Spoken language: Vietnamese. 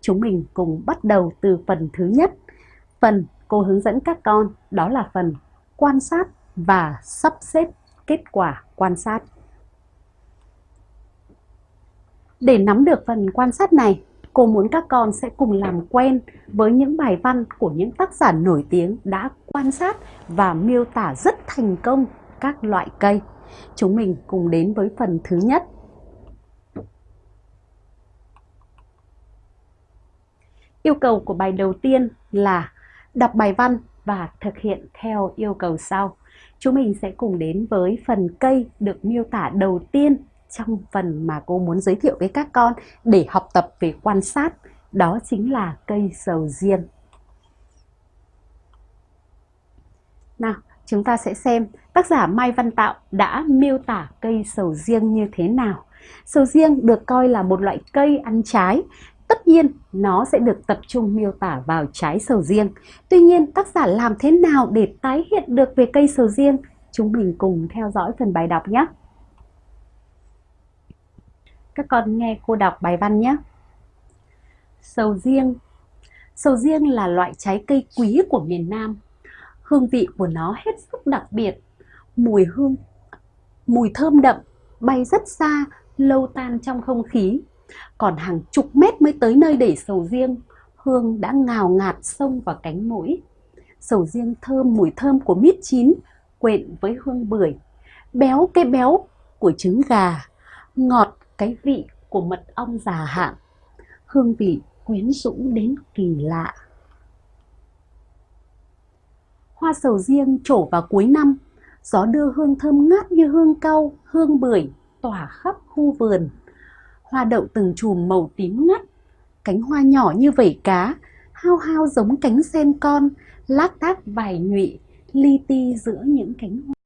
Chúng mình cùng bắt đầu từ phần thứ nhất. Phần cô hướng dẫn các con đó là phần quan sát và sắp xếp kết quả quan sát. Để nắm được phần quan sát này, cô muốn các con sẽ cùng làm quen với những bài văn của những tác giả nổi tiếng đã quan sát và miêu tả rất thành công các loại cây. Chúng mình cùng đến với phần thứ nhất. Yêu cầu của bài đầu tiên là đọc bài văn và thực hiện theo yêu cầu sau. Chúng mình sẽ cùng đến với phần cây được miêu tả đầu tiên trong phần mà cô muốn giới thiệu với các con để học tập về quan sát. Đó chính là cây sầu riêng. Nào, chúng ta sẽ xem tác giả Mai Văn Tạo đã miêu tả cây sầu riêng như thế nào. Sầu riêng được coi là một loại cây ăn trái. Tất nhiên, nó sẽ được tập trung miêu tả vào trái sầu riêng. Tuy nhiên, tác giả làm thế nào để tái hiện được về cây sầu riêng? Chúng mình cùng theo dõi phần bài đọc nhé. Các con nghe cô đọc bài văn nhé. Sầu riêng Sầu riêng là loại trái cây quý của miền Nam. Hương vị của nó hết sức đặc biệt. Mùi hương, mùi thơm đậm, bay rất xa, lâu tan trong không khí. Còn hàng chục mét mới tới nơi để sầu riêng, hương đã ngào ngạt xông vào cánh mũi. Sầu riêng thơm mùi thơm của mít chín, quyện với hương bưởi. Béo cái béo của trứng gà, ngọt cái vị của mật ong già hạn, hương vị quyến rũ đến kỳ lạ. Hoa sầu riêng trổ vào cuối năm, gió đưa hương thơm ngát như hương cau, hương bưởi tỏa khắp khu vườn. Hoa đậu từng chùm màu tím ngắt, cánh hoa nhỏ như vẩy cá, hao hao giống cánh sen con, lác đác vài nhụy, li ti giữa những cánh hoa.